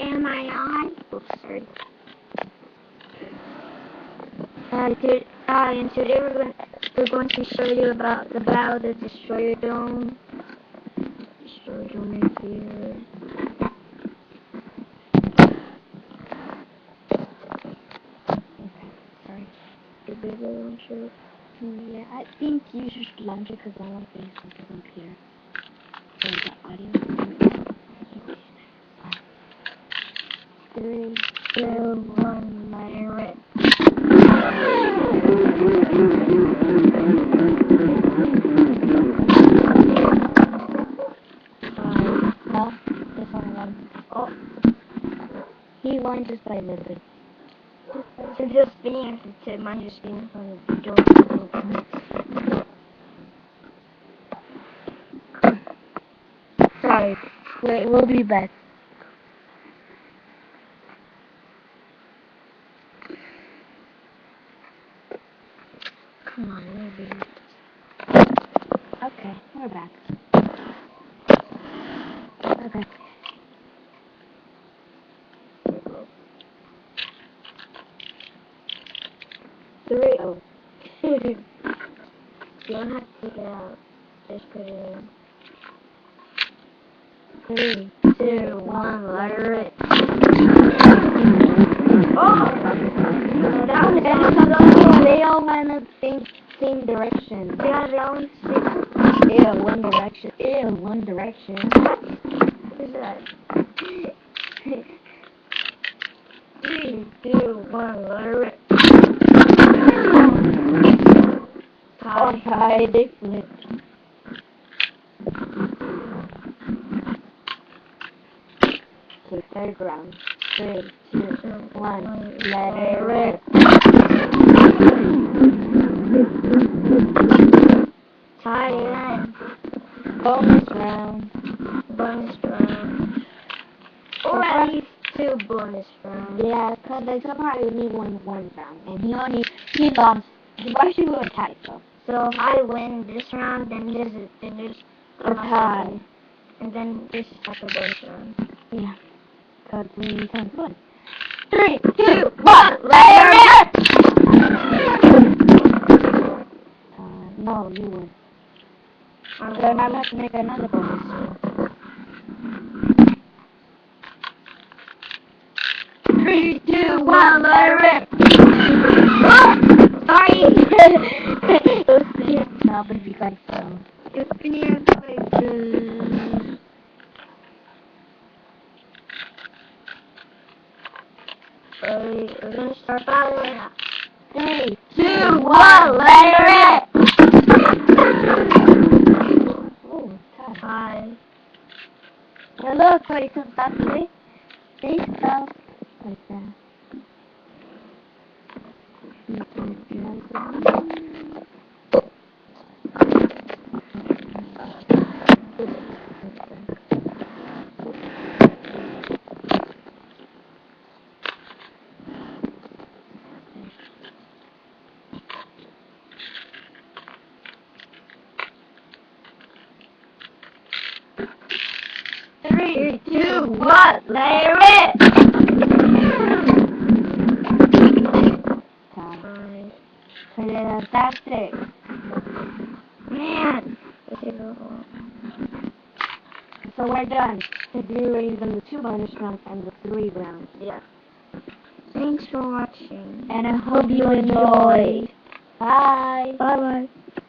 Am I on? Oops, sorry. Uh, to, uh, and today we're going, we're going to show you about the Battle of the Destroyer Dome. Destroyer Dome right here. Sorry. The bigger launcher. Yeah, I think you should launch it because I want to on the computer. So the audio. Three, two, one, fire it. Uh, no, this one one. Oh, He won just by a little bit. so just spinning to mine just spinning from the door. Sorry. Wait, we'll be back. Come on, maybe. Okay, we're back. Okay. Three. Oh. you don't have to take it out. Just put it in. Three, two, one, fire it. All went in the same, same direction. Yeah, that one's Ew, one direction. Ew, one direction. What is that? Three, two, one, it. Oh, hi, they flipped. Okay, third round. Three, two, one. Let it rip. In. Bonus round. Bonus round. Or two bonus rounds. Yeah, because they somehow only won one round. And he only, he lost. He actually won a tie, so. If I win this round, then there's a, then there's A tie. and then this is a bonus round. Yeah. Because we can't win. Three, two, one, it rip! Uh, no, you win. I'm So now let's make another bonus. Three, two, one, let it rip! Oh, sorry! no, but if you guys so. It's been. Alright, we're gonna start battling now. Three, Two, one, let it rip! Oh, tie. Five. Now look, where you can stop see? See? So, like that. Three, one, let it rip! Time. Five. Fantastic. Man! This is a lot. So we're done. The blue is on the two bonus rounds and the three rounds. Yeah. Thanks for watching. And I hope you enjoyed. Bye. Bye bye.